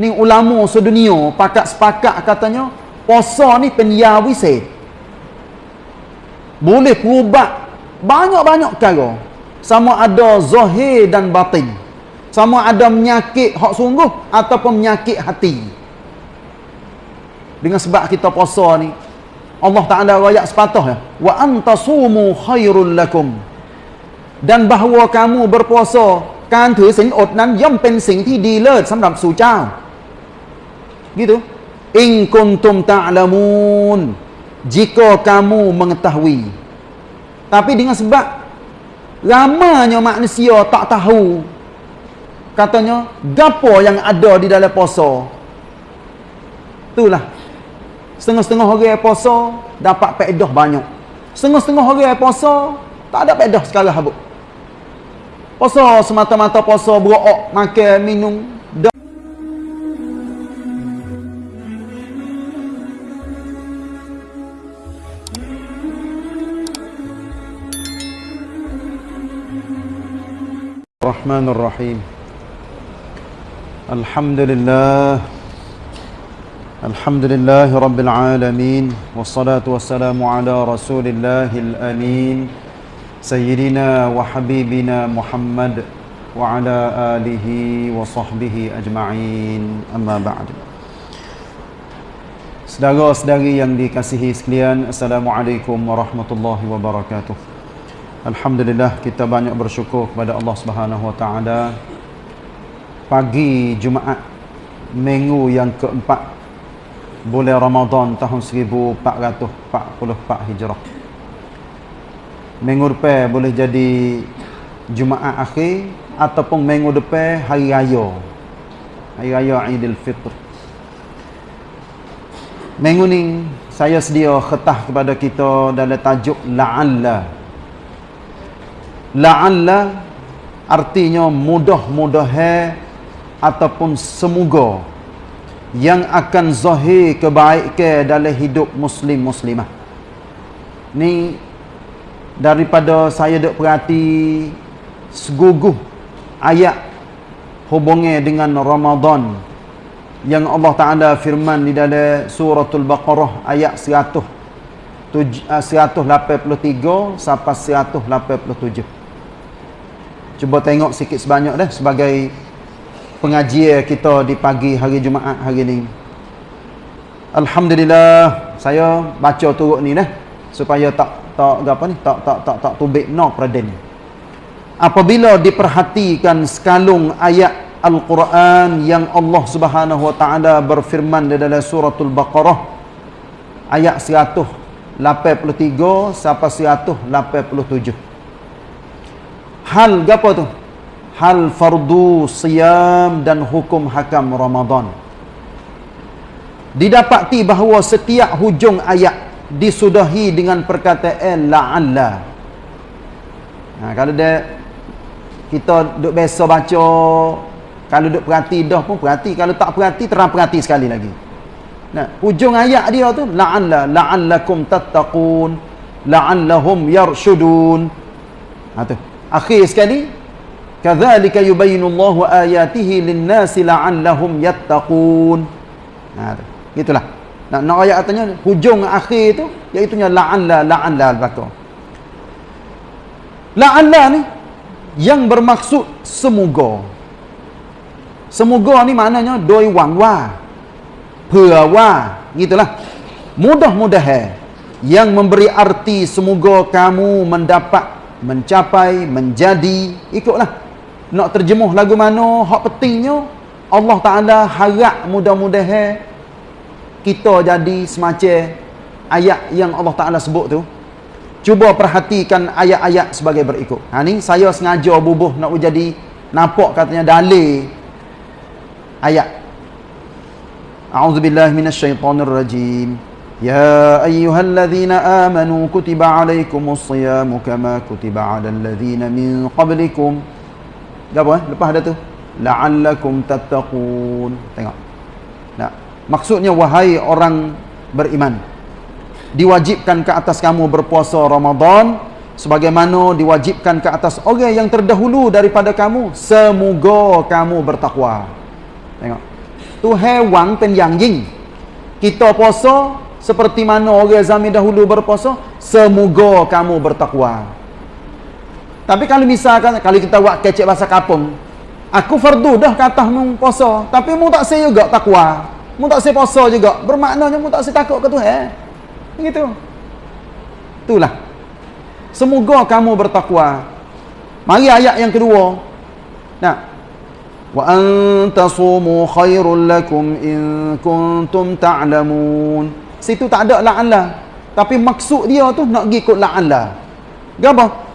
ni ulama sedunia pakat sepakat katanya puasa ni pendia wisit boleh perubat banyak-banyak perkara sama ada zahir dan batin sama ada menyakit hak sungguh ataupun menyakit hati dengan sebab kita puasa ni Allah Ta'ala rakyat sepatah ya wa antasumu khairul lakum dan bahawa kamu berpuasa การถือศีลอดนั้นย่อมเป็นสิ่งที่ดีเลิศสำหรับสู่เจ้า gitu. In kuntum ta'lamun. Jika kamu mengetahui. Tapi dengan sebab ramanya manusia tak tahu. Katanya gapo yang ada di dalam puasa? Itulah. Setengah-setengah orang puasa dapat faedah banyak. Setengah-setengah orang puasa tak ada faedah sekarang habuk. Puasa semata-mata puasa berok, makan, minum. الرحمن الرحيم. الحمد لله. الحمد لله رب العالمين والصلاة والسلام على رسول الله الأمين سيدنا وحبيبنا محمد وعلى آله وصحبه أجمعين. أما بعد. Saudara-saudari yang dikasihi sekalian Assalamualaikum warahmatullahi wabarakatuh. Alhamdulillah kita banyak bersyukur kepada Allah Subhanahu wa taala. Pagi Jumaat minggu yang keempat bulan Ramadan tahun 1444 Hijrah. Minggu depan boleh jadi Jumaat akhir ataupun minggu depan hari raya. Hari raya Aidil Fitr. Minggu ni saya sedia khetah kepada kita dalam tajuk la'alla la'alla artinya mudah-mudah ataupun semoga yang akan zahir kebaikan dalam hidup muslim muslimah. Ni daripada saya dok perhati seguguh ayat hubungnya dengan Ramadan yang Allah Taala firman di dalam suratul Baqarah ayat 100 183 sampai 187 cuba tengok sikit sebanyak dah sebagai pengajian kita di pagi hari Jumaat hari ini Alhamdulillah saya baca turut ni dah supaya tak tak apa ni tak tak tak tak tubik no praden apabila diperhatikan sekalung ayat al-Quran yang Allah Subhanahu wa taala berfirman di dalam suratul baqarah ayat 183 sampai 187 hal gapo tu? Hal fardu siyam dan hukum hakam Ramadan. Didapati bahawa setiap hujung ayat disudahi dengan perkataan la'alla. Ha, kalau dia kita duk biasa baca kalau duk perhati dah pun perhati kalau tak perhati terang perhati sekali lagi. Nah hujung ayat dia tu la'alla la'allakum tattaqun la'allahum yarshudun. Ha tu akhir sekali kadzalika yubayyinullahu ayatihi lin-nasi la'allahum yattaqun ha tu gitulah nak nak ayat katanya hujung akhir tu iaitu nya la'alla la'alla al-baqarah. La'alla ni yang bermaksud semoga. Semoga ni maknanya doi wang wa. Pua wa, gitulah. Mudah-mudahan yang memberi arti semoga kamu mendapat mencapai menjadi ikutlah. Nak terjemuh lagu mana hak pentingnya Allah Taala harap mudah-mudahan kita jadi semacam ayat yang Allah Ta'ala sebut tu. Cuba perhatikan ayat-ayat sebagai berikut. Ha, ni saya sengaja bubuh nak jadi nampak katanya dalil ayat Minasyaitanirrajim Ya ayyuhalladzina amanu kutiba alaikumus siyamu kama kutiba alal ladzina min qablikum apa eh? lepas ada tu la'allakum tattaqun tengok nah Maksudnya wahai orang beriman diwajibkan ke atas kamu berpuasa Ramadan sebagaimana diwajibkan ke atas orang yang terdahulu daripada kamu semoga kamu bertakwa. Tengok. Tuhan wang pen yang jing. Kita puasa seperti mana orang zaman dahulu berpuasa, semoga kamu bertakwa. Tapi kalau misalkan kalau kita buat kecek bahasa kapung, aku fardu dah kata mu puasa, tapi mu tak say juga takwa. Mu tak say puasa juga. Bermaknanya mu tak say takut ke Tuhan. Begitu. Itulah. Semoga kamu bertakwa. Mari ayat yang kedua. Nah, wa antasumu khairul lakum in kuntum ta'lamun situ tak ada la'alla tapi maksud dia tu nak pergi ikut la'alla apa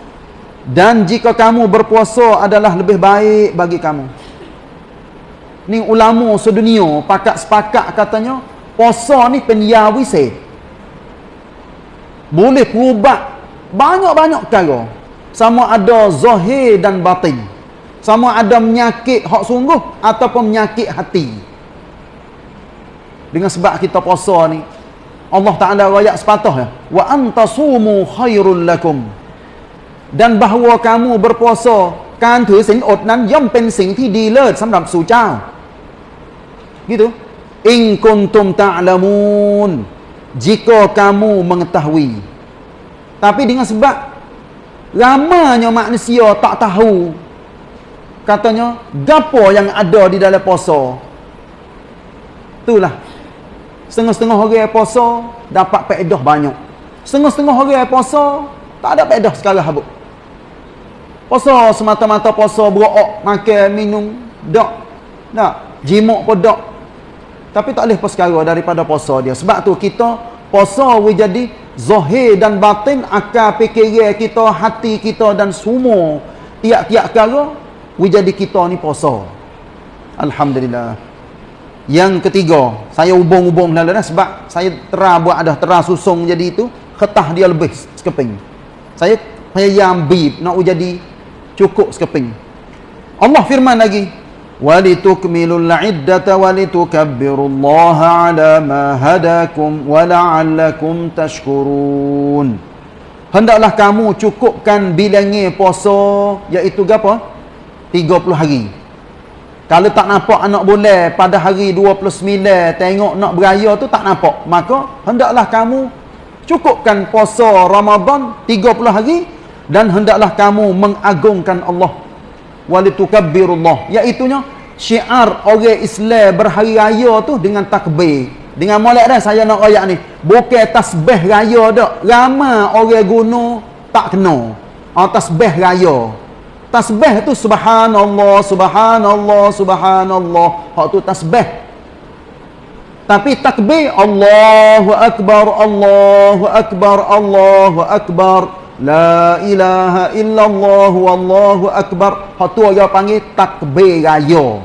dan jika kamu berpuasa adalah lebih baik bagi kamu. Ni ulama sedunia pakat sepakat katanya puasa ni penyawisi boleh perubat banyak-banyak perkara sama ada zahir dan batin. Sama ada menyakit hak sungguh ataupun menyakit hati. Dengan sebab kita puasa ni Allah Ta'ala rakyat sepatah ya wa antasumu khairul lakum dan bahawa kamu berpuasa kan ถือศีลอดนั้นย่อมเป็นสิ่งที่ดีเลิศสำหรับสู่เจ้า gitu in kuntum ta'lamun jika kamu mengetahui tapi dengan sebab ramanya manusia tak tahu katanya gapo yang ada di dalam puasa itulah setengah-setengah orang puasa dapat faedah banyak. Setengah-setengah orang puasa tak ada faedah sekarang habuk. Puasa semata-mata puasa berok makan minum dak tak jimuk pun dak tapi tak boleh persekara daripada puasa dia. Sebab tu kita puasa we jadi zahir dan batin akal fikiran kita hati kita dan semua tiap-tiap perkara we jadi kita ni puasa. Alhamdulillah yang ketiga saya hubung-hubung dah sebab saya terah buat ada terah susung jadi itu ketah dia lebih sekeping. Saya payah bib nak jadi cukup sekeping. Allah firman lagi walitukmilul iddata walitukabbirullaha ala ma hadakum wala'allakum tashkurun. Hendaklah kamu cukupkan bilangnya puasa iaitu apa 30 hari kalau tak nampak anak boleh pada hari 29 tengok nak beraya tu tak nampak. Maka hendaklah kamu cukupkan puasa Ramadan 30 hari dan hendaklah kamu mengagungkan Allah. Walitukabbirullah iaitunya syiar orang Islam berhari raya tu dengan takbir. Dengan molek dah saya nak ayat ni. Bukan tasbih raya dak. Ramai orang guna tak kena. Oh, tasbih raya Tasbih tu subhanallah, subhanallah, subhanallah. Hak tu tasbih. Tapi takbir Allahu akbar, Allahu akbar, Allahu akbar. La ilaha illallah wallahu akbar. Hak tu dia panggil takbir raya.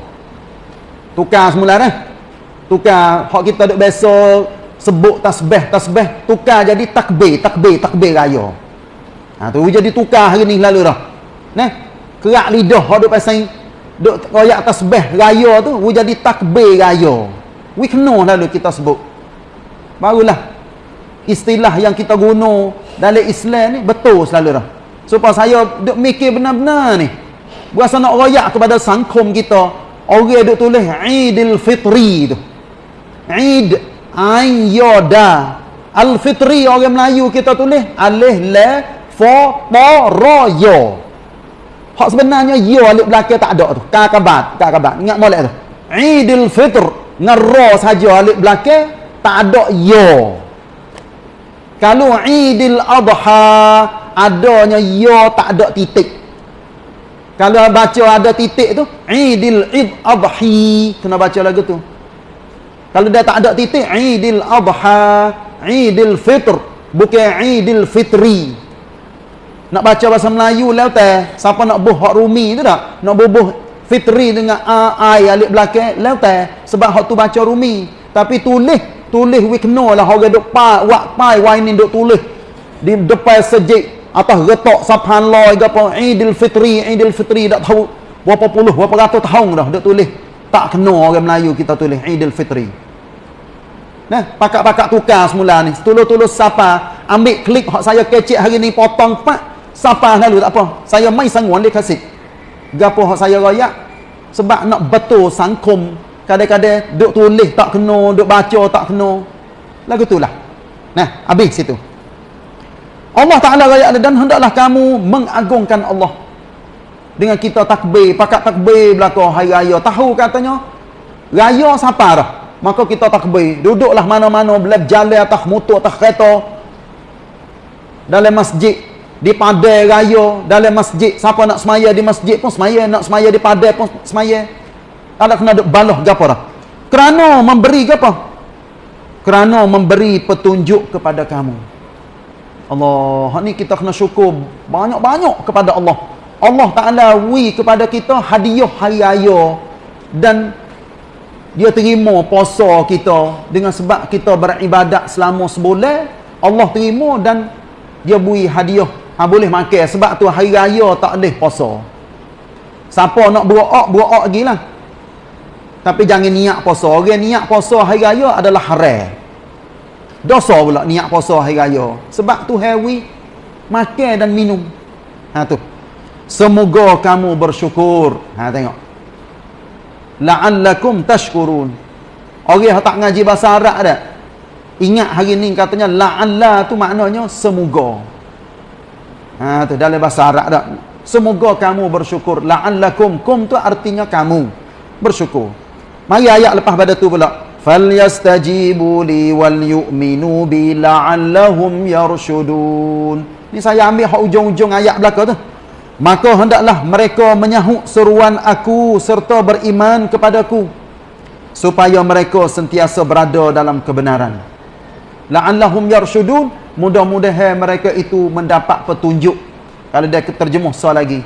Tukar semula dah. Tukar hak kita duk biasa sebut tasbih, tasbih, tukar jadi takbir, takbir, takbir raya. Ha tu jadi tukar hari ni lalu dah. Nah, kerak lidah duk pasang duk royak tasbih raya tu we jadi takbir raya. We kena lalu kita sebut. Barulah istilah yang kita guna dalam Islam ni betul selalu dah. Supaya saya duk mikir benar-benar ni. Berasa nak royak kepada sangkum kita orang duk tulis Eidil Fitri tu. Ain Yoda Al-Fitri orang Melayu kita tulis Alih Le Fo Po Ro Yo Hak sebenarnya ya alif belakang tak ada tu. Kakabat, kakabat. Ingat molek tu. Idul Fitr ngero saja alif belakang tak ada ya. Kalau Idul Adha adanya ya tak ada titik. Kalau baca ada titik tu Idul Id Adhi kena baca lagu tu. Kalau dia tak ada titik Idul Adha, Idul Fitr bukan Idul Fitri nak baca bahasa Melayu lah teh siapa nak buh hak rumi tu tak? Nak bubuh fitri dengan a ai alif belakang lah teh sebab hak tu baca rumi. Tapi tulis tulis we kena lah. Orang duk pa wak pai wai ni duk tulis. Di depan sejik atas retok subhanallah ke apa idul fitri idul fitri tak tahu berapa puluh berapa ratus tahun dah duk tulis. Tak kena orang Melayu kita tulis idul fitri. Nah, pakak-pakak tukar semula ni. Tulus-tulus siapa? Ambil klik hak saya kecek hari ni potong pak Siapa lalu tak apa. Saya mai sangguan dia kasih. Gapo saya raya sebab nak betul sangkum. Kadang-kadang duk tulis tak kena duk baca tak kena. Lagu itulah. Nah habis situ. Allah Ta'ala raya dan hendaklah kamu mengagungkan Allah. Dengan kita takbir pakat takbir belakang hari raya. Tahu katanya raya siapa dah? Maka kita takbir. Duduklah mana-mana belak jalan atas motor atas kereta. Dalam masjid di padai raya dalam masjid. Siapa nak semaya di masjid pun semaya nak semaya di padai pun semaya. Ada kena duk baloh apa dah. Kerana memberi apa? Kerana memberi petunjuk kepada kamu. Allah ni kita kena syukur banyak-banyak kepada Allah. Allah Ta'ala wi kepada kita hadiah hari raya. Dan dia terima puasa kita dengan sebab kita beribadat selama sebulan. Allah terima dan dia beri hadiah ha, boleh makan sebab tu hari raya tak boleh puasa siapa nak berok berok lagi lah tapi jangan niat puasa orang niat puasa hari raya adalah haram dosa pula niat puasa hari raya sebab tu hewi makan dan minum ha tu Semoga kamu bersyukur. Ha tengok. La'allakum tashkurun. Orang tak ngaji bahasa Arab dah. Ingat hari ni katanya la'alla tu maknanya semoga. Ha tu dalam bahasa Arab dah. Semoga kamu bersyukur. La'allakum kum tu artinya kamu bersyukur. Mari ayat lepas pada tu pula. Falyastajibu li wal yu'minu bi la'allahum yarshudun. Ni saya ambil hak ujung-ujung ayat belakang tu maka hendaklah mereka menyahut seruan aku serta beriman kepadaku supaya mereka sentiasa berada dalam kebenaran la'allahum yarshudun mudah-mudahan mereka itu mendapat petunjuk. Kalau dia terjemuh soal lagi.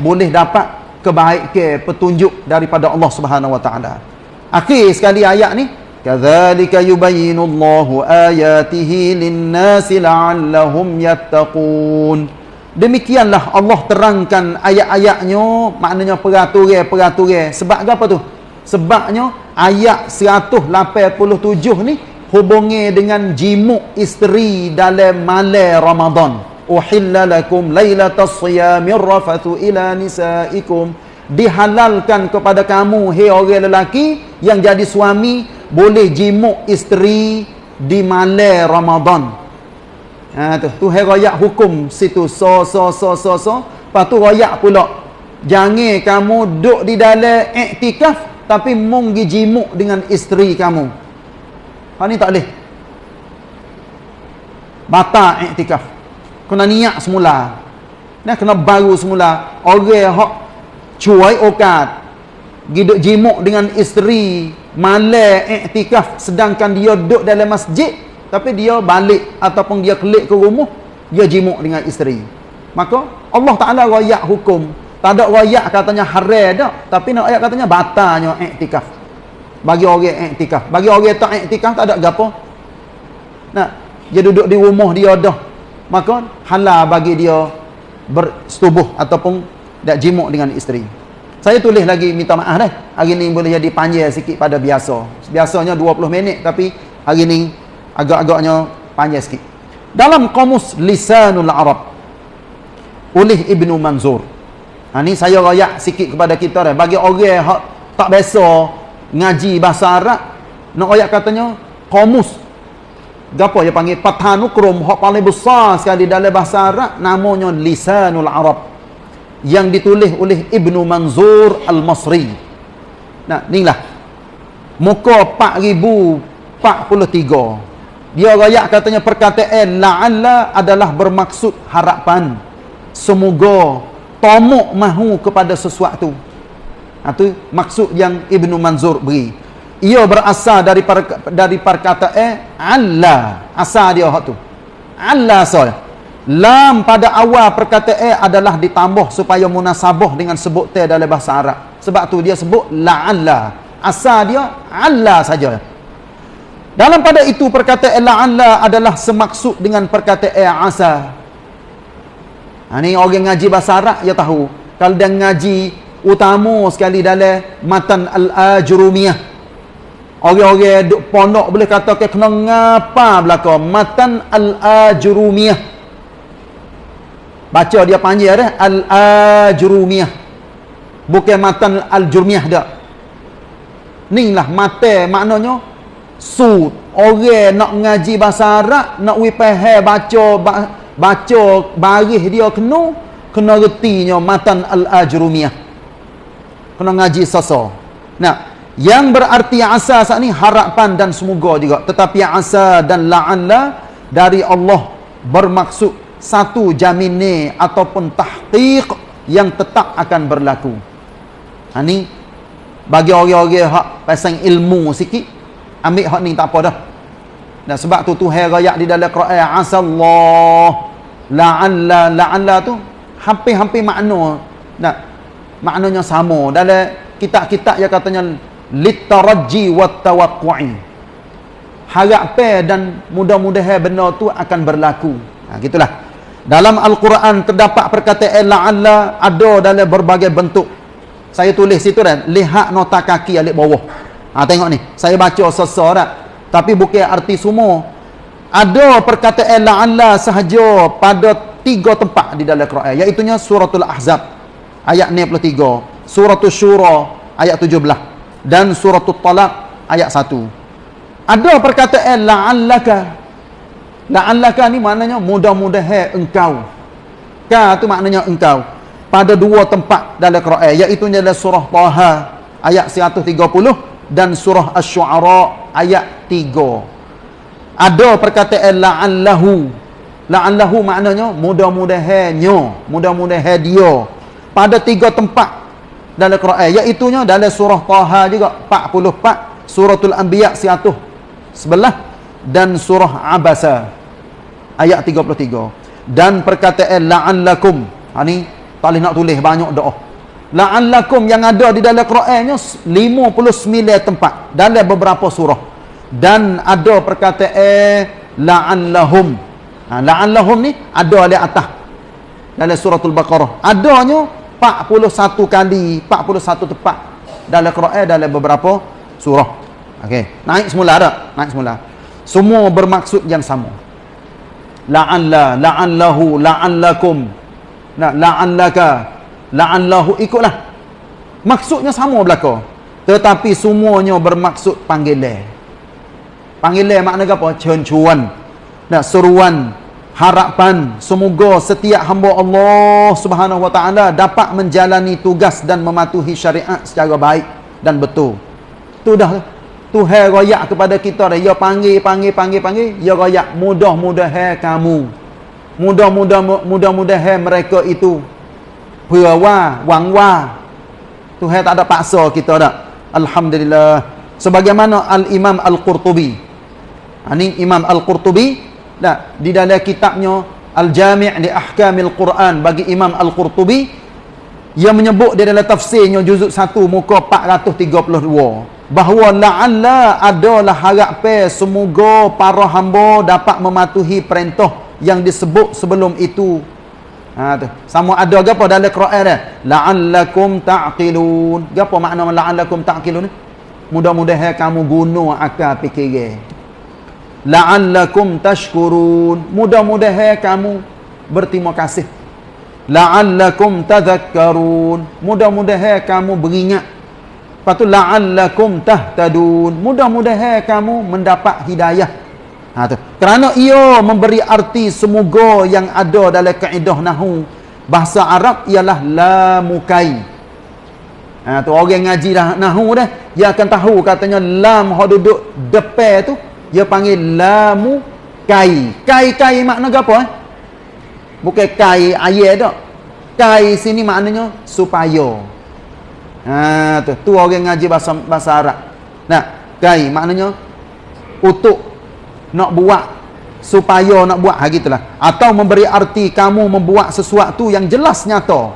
Boleh dapat kebaikan petunjuk daripada Allah Subhanahu wa taala. Akhir sekali ayat ni. Kadzalika yubayyinullahu ayatihi lin-nasi la'allahum yattaqun. Demikianlah Allah terangkan ayat-ayatnya, maknanya peraturan-peraturan. Sebab apa tu? Sebabnya ayat 187 ni hubungi dengan jimuk isteri dalam malam Ramadan. Uhilla lakum lailatas siyamir rafathu ila nisaikum. Dihalalkan kepada kamu hai orang lelaki yang jadi suami boleh jimuk isteri di malam Ramadan. Ha tu, tu hai royak hukum situ so so so so so. Lepas tu royak pula. Jangan kamu duduk di dalam iktikaf tapi mung jimuk dengan isteri kamu. Ha ni tak boleh. Batal iktikaf. Kena niat semula. Nah kena baru semula. Orang hak cuai okat. Giduk jimuk dengan isteri malam iktikaf sedangkan dia duduk dalam masjid tapi dia balik ataupun dia kelik ke rumah dia jimuk dengan isteri maka Allah Ta'ala rayak hukum tak ada rayak katanya haram tak tapi nak rayak katanya batalnya iktikaf bagi orang iktikaf. Bagi orang tak iktikaf tak ada apa nah dia duduk di rumah dia dah. Maka halal bagi dia bersetubuh ataupun tak jimuk dengan isteri. Saya tulis lagi minta maaf dah. Hari ni boleh jadi panjang sikit pada biasa. Biasanya 20 minit tapi hari ni agak-agaknya panjang sikit. Dalam kamus lisanul arab oleh ibnu manzur. Ha, ni saya rayak sikit kepada kita dah. bagi orang yang tak biasa ngaji bahasa arab nak rayak katanya kamus apa dia panggil? Patanukrum hak paling besar sekali dalam bahasa arab namanya lisanul arab. Yang ditulis oleh ibnu manzur al-masri. Nah inilah. Muka 4043 dia rayak katanya perkataan la'alla adalah bermaksud harapan. Semoga tomuk mahu kepada sesuatu. Itu ha, maksud yang Ibnu Manzur beri. Ia berasal dari dari perkataan Allah. Asal dia hak tu. Allah asal. Lam pada awal perkataan adalah ditambah supaya munasabah dengan sebut dalam bahasa Arab. Sebab tu dia sebut la'alla. Asal dia Allah saja. Dalam pada itu perkataan la'alla adalah semaksud dengan perkataan asa. Ha, ni orang ngaji bahasa Arab dia tahu. Kalau dia ngaji utama sekali dalam matan al-ajrumiyah. Orang-orang duk pondok boleh kata ke kena ngapa belaka matan al-ajrumiyah. Baca dia panggil dah al-ajrumiyah. Bukan matan al-jurmiyah dah. Ni lah mata maknanya sud. Orang nak ngaji bahasa Arab, nak wipahe baca baca baris dia kena kena retinya matan al-ajrumiyah. Kena ngaji sasa. Nah, yang berarti asa saat ni harapan dan semoga juga. Tetapi asa dan la'alla dari Allah bermaksud satu jamin ataupun tahqiq yang tetap akan berlaku. Ha ni bagi orang-orang hak pasang ilmu sikit ambil hak ni tak apa dah dan sebab tu Tuhan raya di dalam Quran asallah la'alla la'alla tu hampir-hampir makna nah maknanya sama. Dalam kitab-kitab yang katanya litaraji wat tawaqqu'i harap dan mudah-mudahan benda tu akan berlaku. Ha gitulah. Dalam al-Quran terdapat perkataan la'alla ada dalam berbagai bentuk. Saya tulis situ kan lihat nota kaki alik bawah. Ha, tengok ni. Saya baca sesar tak tapi bukan arti semua. Ada perkataan la'alla sahaja pada tiga tempat di dalam Quran iaitu suratul ahzab ayat 63 suratul syura ayat 17 dan suratul talaq ayat 1 ada perkataan la'allaka la'allaka ni maknanya mudah-mudahan engkau ka tu maknanya engkau pada dua tempat dalam Quran iaitu dalam surah Taha ayat 130 dan surah Asy-Syu'ara ayat 3. Ada perkataan la'allahu. La'allahu maknanya mudah-mudahannya, mudah-mudahan dia. Pada tiga tempat dalam Quran iaitu dalam surah Taha juga 44, suratul Anbiya 111 dan surah Abasa ayat 33 dan perkataan la'allakum. Ha ni tak boleh nak tulis banyak doa. La'allakum yang ada di dalam Qurannya 59 tempat dalam beberapa surah. Dan ada perkataan la'allahum. Ha, la'allahum ni ada di atas. Dalam suratul Baqarah. Adanya 41 kali, 41 tempat dalam Quran dalam beberapa surah. Okey, naik semula ada, naik semula. Semua bermaksud yang sama. La'alla, la'allahu, la'allakum. Nah, la'allaka la'allahu ikutlah. Maksudnya sama belaka. Tetapi semuanya bermaksud panggilan. Panggilan makna apa? Cencuan. Nah, seruan, harapan semoga setiap hamba Allah Subhanahu wa taala dapat menjalani tugas dan mematuhi syariat secara baik dan betul. Tu dah Tuhan royak kepada kita dah. Ya panggil, panggil, panggil, panggil. Ya royak mudah-mudahan kamu. Mudah-mudah mudah-mudahan mereka itu. Perawa wangwa. Tuhan tak ada paksa kita dak alhamdulillah. Sebagaimana al-Imam Al-Qurtubi. Ini Imam Al-Qurtubi dak di dalam kitabnya Al-Jami' li Ahkamil Quran bagi Imam Al-Qurtubi yang menyebut di dalam tafsirnya juzuk 1 muka 432 bahawa la'alla adalah harapan semoga para hamba dapat mematuhi perintah yang disebut sebelum itu. Ha tu. Sama ada gapo dalam Quran dia? La'allakum ta'qilun. Gapo makna la'allakum ta'qilun? Mudah-mudahan kamu guna akal fikir la'allakum tashkurun. Mudah-mudahan kamu berterima kasih. La'allakum tadhakkarun. Mudah-mudahan kamu beringat. Lepas tu la'allakum tahtadun. Mudah-mudahan kamu mendapat hidayah. Ha tu. Kerana ia memberi arti semoga yang ada dalam kaedah nahu. Bahasa Arab ialah la mukai. Ha tu orang ngaji dah nahu dah, dia akan tahu katanya lam hok duduk depan tu dia panggil lamu kai. Kai kai makna apa eh? Bukan kai ayat dak. Kai sini maknanya supaya. Ha tu, tu orang ngaji bahasa bahasa Arab. Nah, kai maknanya untuk nak buat supaya nak buat ha gitulah atau memberi arti kamu membuat sesuatu yang jelas nyata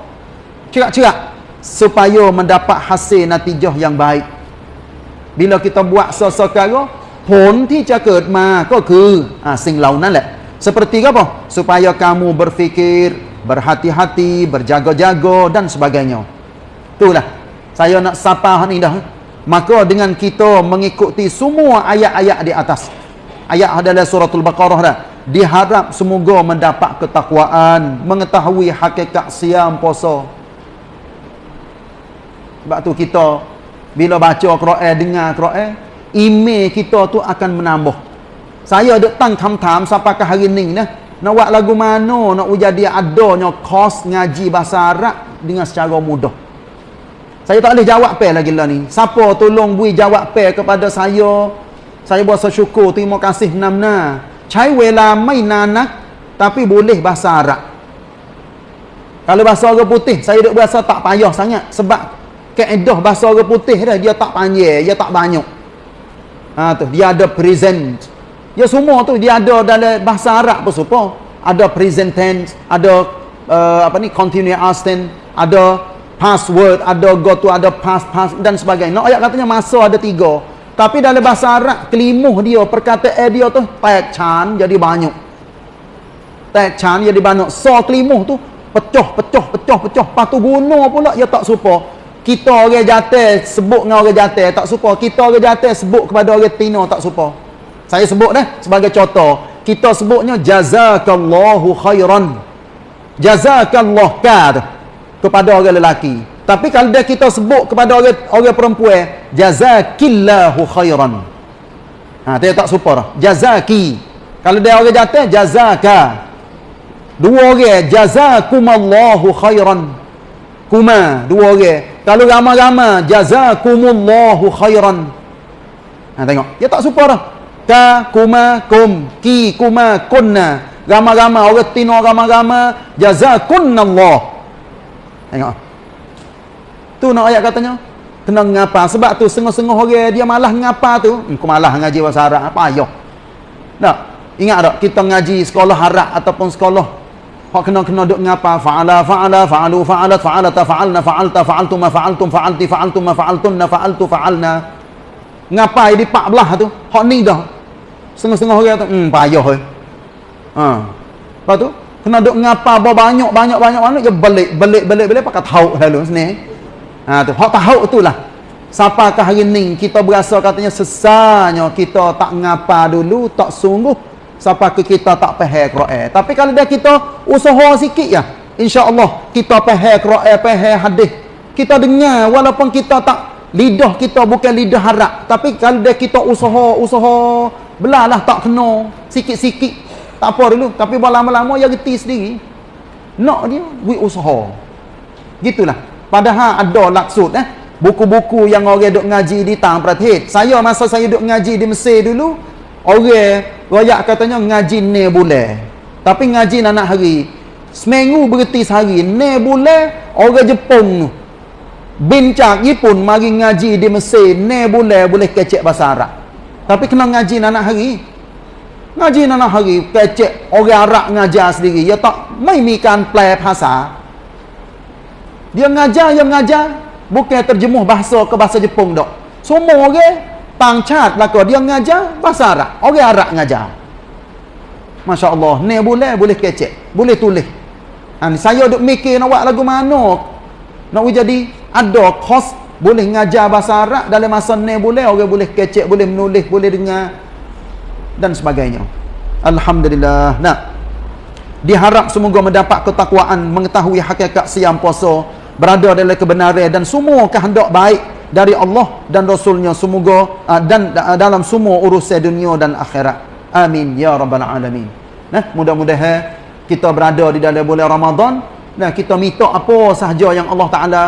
cerak-cerak supaya mendapat hasil natijah yang baik bila kita buat sesuatu pun ti cakap ma ko ke ha sing launan lah seperti apa? Supaya kamu berfikir berhati-hati berjaga-jaga dan sebagainya. Itulah. Saya nak sapa ni dah. Maka dengan kita mengikuti semua ayat-ayat di atas. Ayat adalah suratul baqarah dah. Diharap semoga mendapat ketakwaan mengetahui hakikat siam puasa sebab tu kita bila baca Quran dengar Quran email kita tu akan menambah. Saya ada tang tham sampai ke hari ni nah nak buat lagu mana? Nak jadi adanya kos ngaji bahasa Arab dengan secara mudah. Saya tak boleh jawab pe lagi lah ni. Siapa tolong bui jawab pe kepada saya? Saya berasa syukur terima kasih namna. Cai wela mai nanak tapi boleh bahasa Arab. Kalau bahasa orang putih saya duk berasa tak payah sangat sebab kaedah bahasa orang putih dah dia tak panjang dia tak banyak ha tu dia ada present Ya semua tu dia ada dalam bahasa Arab pun supa. Ada present tense, ada uh, apa ni continuous tense, ada past word, ada go to, ada past past dan sebagainya. Ayat katanya masa ada tiga. Tapi dalam bahasa Arab kelimuh dia perkataan dia tu tak chan jadi banyak. Tak chan jadi banyak. So kelimuh tu pecah pecah pecah pecah. Patu guna pula dia tak supa. Kita orang jatuh sebut dengan orang jatuh tak supa. Kita orang jatuh sebut kepada orang tino tak supa. Saya sebut dah sebagai contoh. Kita sebutnya jazakallahu khairan. Jazakallah kad kepada orang lelaki. Tapi kalau dia kita sebut kepada orang orang perempuan jazakillahu khairan. Ha dia tak super dah. Jazaki. Kalau dia orang jatuh jazaka. Dua orang jazakumallahu khairan. Kuma dua orang. Kalau ramai-ramai jazakumullahu khairan. Ha tengok. Dia tak super dah ka kuma kum ki kuma kunna. Gama-gama orang tino gama-gama jazakunallah tengok. Tu nak ayat katanya? Kena ngapa? Sebab tu sengah-sengah orang dia malah ngapa tu. Hmm, aku malah ngaji bahasa Arab. Apa ayo tak ingat tak? Kita ngaji sekolah Arab ataupun sekolah hak kena kena duk ngapa fa'ala fa'ala fa'alu fa'alat fa'alata fa'alna fa'alta fa'altum fa'altum fa'alti fa'altum fa'altunna fa'altu fa'alna ngapa di pak belah tu hak ni dah Setengah-setengah orang tu, hmm, payah eh. Ha. Lepas tu, kena duk ngapa banyak, banyak, banyak, banyak, je balik, balik, balik, balik, pakai tahu lalu sini. Ha, tu. Hak tahu tu lah. Ke hari ni, kita berasa katanya sesanya kita tak ngapa dulu, tak sungguh. Sampai ke kita tak pahal Quran. Tapi kalau dia kita usaha sikit ya, insya-Allah kita pahal Quran, pahal hadis. Kita dengar walaupun kita tak lidah kita bukan lidah harap, tapi kalau dia kita usaha, usaha Belalah tak kena sikit-sikit. Tak apa dulu, tapi lama-lama dia reti sendiri. Nak dia buat usaha. Gitulah. Padahal ada laksud eh. Buku-buku yang orang duk ngaji di tang perhati. Saya masa saya duk ngaji di Mesir dulu, orang royak katanya ngaji ne bulan. Tapi ngaji nak hari. Seminggu berhenti sehari. Ne bulan orang Jepun. Bincang Jepun mari ngaji di Mesir. Ne bulan boleh kecek bahasa Arab. Tapi kena ngaji anak hari. Ngaji anak hari. Kecek orang Arab ngajar sendiri. Dia tak maimikan play bahasa. Dia ngajar, dia mengajar. Bukan terjemuh bahasa ke bahasa Jepun tak. Semua orang pangcat lah Dia ngajar bahasa Arab. Orang Arab ngajar. Masya Allah. Ni boleh, boleh kecek. Boleh tulis. Ha, saya duk mikir nak buat lagu mana. Nak jadi ada kos boleh ngajar bahasa Arab dalam masa ni boleh orang boleh kecek boleh menulis boleh dengar dan sebagainya Alhamdulillah nah diharap semoga mendapat ketakwaan mengetahui hakikat siam puasa berada dalam kebenaran dan semua kehendak baik dari Allah dan Rasulnya semoga uh, dan uh, dalam semua urusan dunia dan akhirat. Amin ya rabbal alamin. Nah mudah-mudahan kita berada di dalam bulan Ramadan. Nah kita minta apa sahaja yang Allah Taala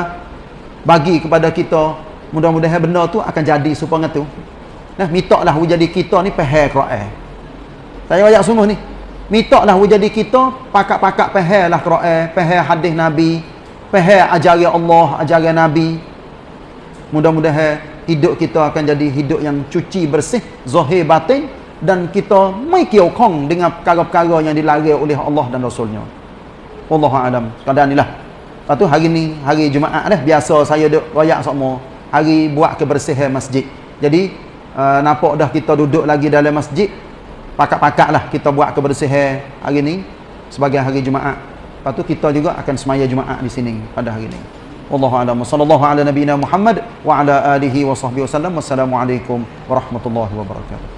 bagi kepada kita mudah-mudahan benda tu akan jadi supaya tu. Nah mintaklah jadi kita ni faham Quran. Saya banyak sungguh ni. Mintaklah jadi kita pakak-pakak faham lah Quran. Faham hadis Nabi. Faham ajaran Allah ajaran Nabi mudah-mudahan hidup kita akan jadi hidup yang cuci bersih zahir batin dan kita mai kiokong dengan perkara-perkara yang dilarang oleh Allah dan Rasulnya Wallahu a'lam. Sekadar inilah Lepas tu hari ni, hari Jumaat dah. Biasa saya duduk royak semua. Hari buat kebersihan masjid. Jadi, uh, nampak dah kita duduk lagi dalam masjid. Pakat-pakat lah kita buat kebersihan hari ni. Sebagai hari Jumaat. Lepas tu kita juga akan semaya Jumaat di sini pada hari ni. Wallahu'alam. Sallallahu ala nabina Muhammad wa ala alihi wa sahbihi wa sallam. Wassalamualaikum warahmatullahi wabarakatuh.